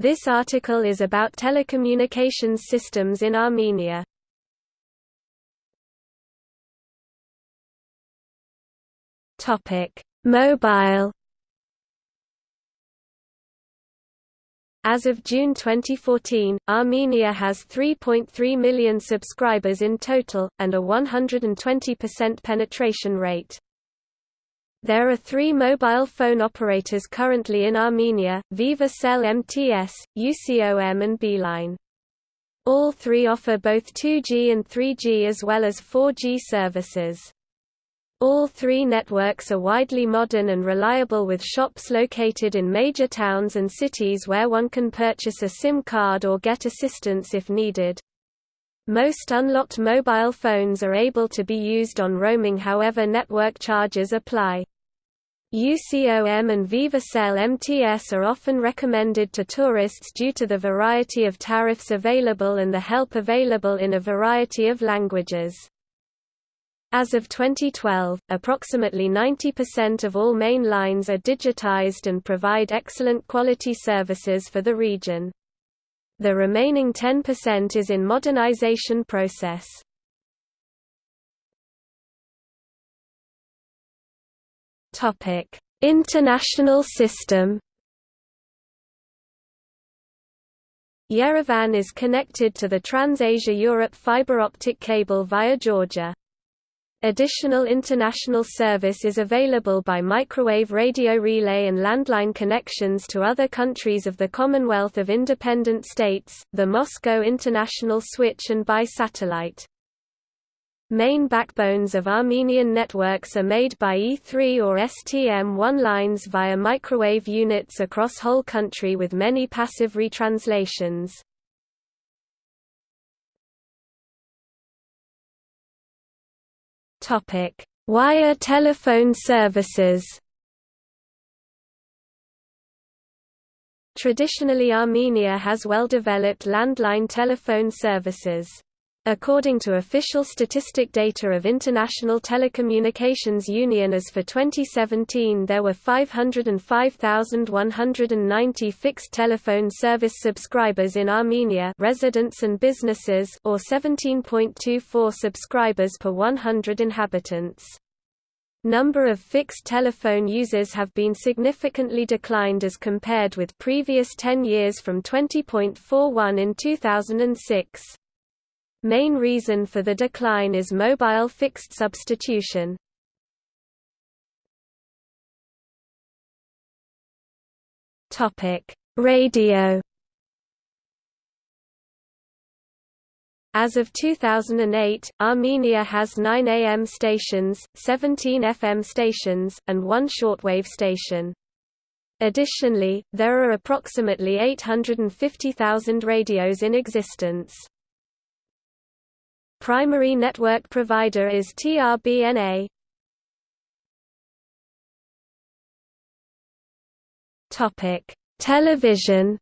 This article is about telecommunications systems in Armenia. Topic: Mobile As of June 2014, Armenia has 3.3 million subscribers in total, and a 120% penetration rate. There are three mobile phone operators currently in Armenia, Viva Cell MTS, UCOM and Beeline. All three offer both 2G and 3G as well as 4G services. All three networks are widely modern and reliable with shops located in major towns and cities where one can purchase a SIM card or get assistance if needed. Most unlocked mobile phones are able to be used on roaming however network charges apply. UCOM and VivaCell MTS are often recommended to tourists due to the variety of tariffs available and the help available in a variety of languages. As of 2012, approximately 90% of all main lines are digitized and provide excellent quality services for the region. The remaining 10% is in modernization process. Topic: International system. Yerevan is connected to the Trans-Asia-Europe fiber optic cable via Georgia. Additional international service is available by microwave radio relay and landline connections to other countries of the Commonwealth of Independent States, the Moscow International Switch and by satellite. Main backbones of Armenian networks are made by E3 or STM1 lines via microwave units across whole country with many passive retranslations. Topic: Wire telephone services. Traditionally Armenia has well-developed landline telephone services. According to official statistic data of International Telecommunications Union as for 2017 there were 505,190 fixed telephone service subscribers in Armenia residents and businesses or 17.24 subscribers per 100 inhabitants. Number of fixed telephone users have been significantly declined as compared with previous 10 years from 20.41 in 2006. Main reason for the decline is mobile fixed substitution. Radio. As of 2008, Armenia has 9 AM stations, 17 FM stations, and one shortwave station. Additionally, there are approximately 850,000 radios in existence. Primary network provider is TRBNA. Topic: Television.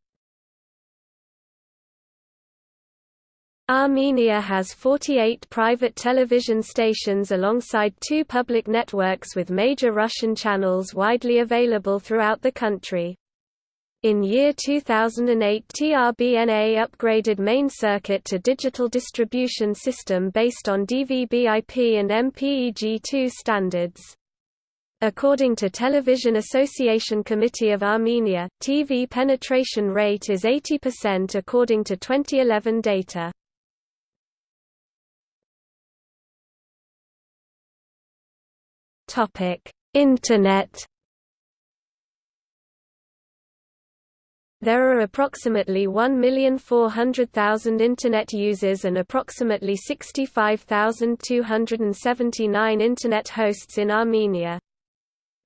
Armenia has 48 private television stations alongside two public networks with major Russian channels widely available throughout the country. In year 2008 TRBNA upgraded main circuit to digital distribution system based on DVB-IP and MPEG-2 standards. According to Television Association Committee of Armenia, TV penetration rate is 80% according to 2011 data. Internet There are approximately 1,400,000 Internet users and approximately 65,279 Internet hosts in Armenia.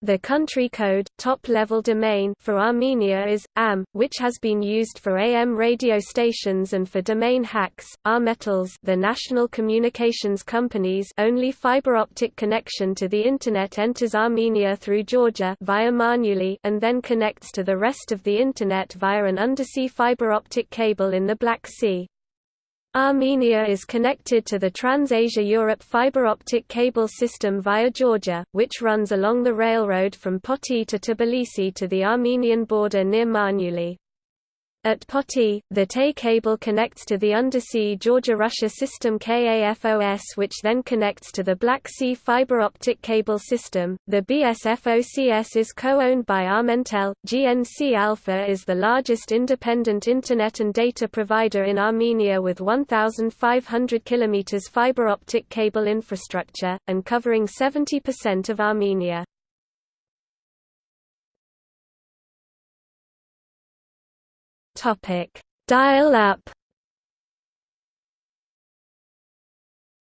The country code, top-level domain for Armenia is AM, which has been used for AM radio stations and for domain hacks. Armentel, the national communications company's only fiber optic connection to the internet enters Armenia through Georgia via Marneuli and then connects to the rest of the internet via an undersea fiber optic cable in the Black Sea. Armenia is connected to the Trans-Asia-Europe fiber optic cable system via Georgia, which runs along the railroad from Poti to Tbilisi to the Armenian border near Marneuli. At Poti, the TE cable connects to the undersea Georgia-Russia system KAFOS which then connects to the Black Sea fiber optic cable system. The BSFOCS is co-owned by Armentel. GNC Alpha is the largest independent internet and data provider in Armenia with 1500 km fiber optic cable infrastructure and covering 70% of Armenia. Topic: Dial-up.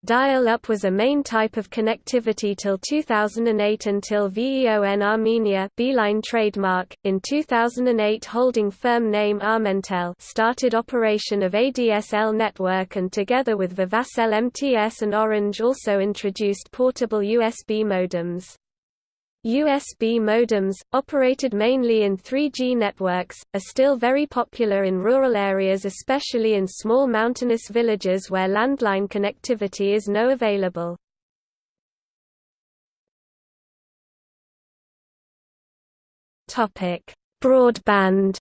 Dial-up was a main type of connectivity till 2008 until VEON Armenia Beeline trademark, in 2008 holding firm name Armentel started operation of ADSL network and together with Vivacell MTS and Orange also introduced portable USB modems. USB modems, operated mainly in 3G networks, are still very popular in rural areas especially in small mountainous villages where landline connectivity is no available. Broadband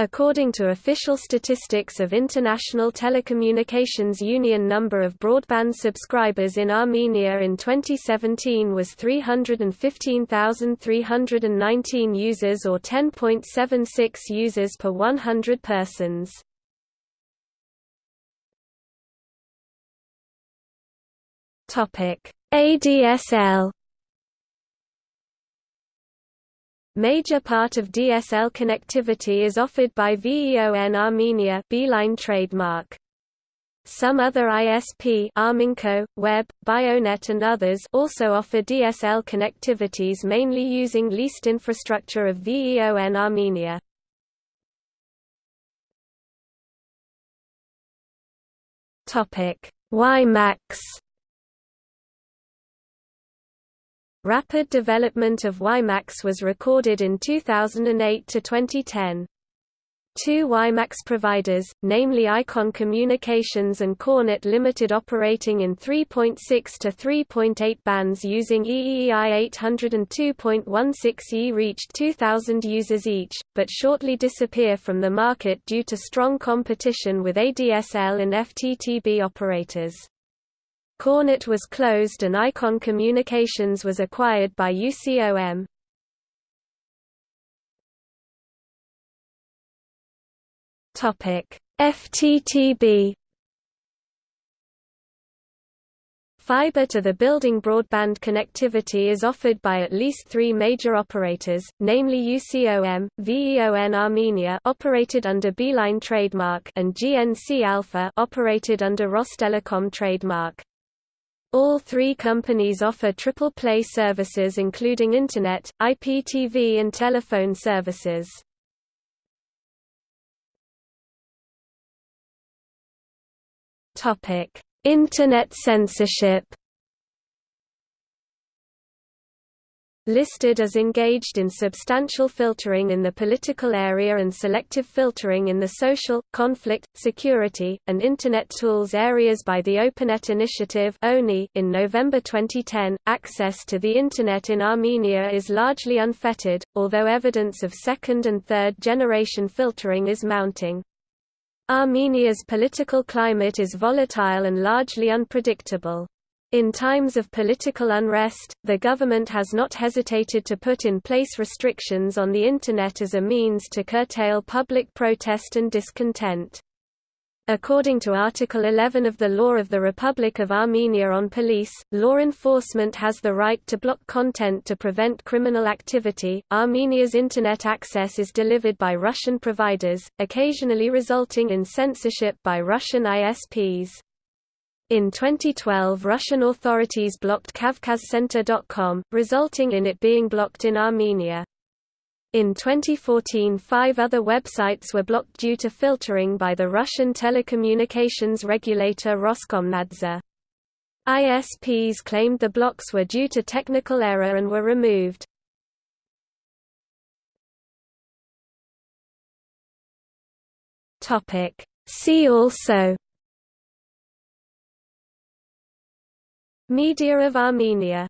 According to official statistics of International Telecommunications Union number of broadband subscribers in Armenia in 2017 was 315,319 users or 10.76 users per 100 persons. ADSL Major part of DSL connectivity is offered by VEON Armenia Beeline trademark. Some other ISP Arminco, Web, Bionet and others also offer DSL connectivities mainly using leased infrastructure of VEON Armenia. WiMAX Rapid development of WiMAX was recorded in 2008 to 2010. Two WiMAX providers, namely Icon Communications and Cornet Limited operating in 3.6 to 3.8 bands using EEI 802.16e reached 2,000 users each, but shortly disappear from the market due to strong competition with ADSL and FTTB operators. Cornet was closed and Icon Communications was acquired by UCOM. FTTB Fiber to the building broadband connectivity is offered by at least three major operators, namely UCOM, VEON Armenia operated under Beeline trademark and GNC Alpha operated under Rostelecom trademark. All three companies offer triple play services including Internet, IPTV and telephone services. Internet censorship listed as engaged in substantial filtering in the political area and selective filtering in the social, conflict, security, and Internet tools areas by the OpenNet Initiative in November 2010. Access to the Internet in Armenia is largely unfettered, although evidence of second and third generation filtering is mounting. Armenia's political climate is volatile and largely unpredictable. In times of political unrest, the government has not hesitated to put in place restrictions on the Internet as a means to curtail public protest and discontent. According to Article 11 of the Law of the Republic of Armenia on Police, law enforcement has the right to block content to prevent criminal activity. Armenia's Internet access is delivered by Russian providers, occasionally resulting in censorship by Russian ISPs. In 2012 Russian authorities blocked KavkazCenter.com, resulting in it being blocked in Armenia. In 2014 five other websites were blocked due to filtering by the Russian telecommunications regulator Roskomnadzor. ISPs claimed the blocks were due to technical error and were removed. See also Media of Armenia